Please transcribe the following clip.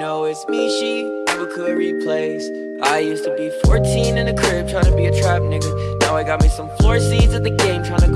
know it's me she never could replace. I used to be 14 in the crib trying to be a trap nigga. Now I got me some floor seats at the game trying to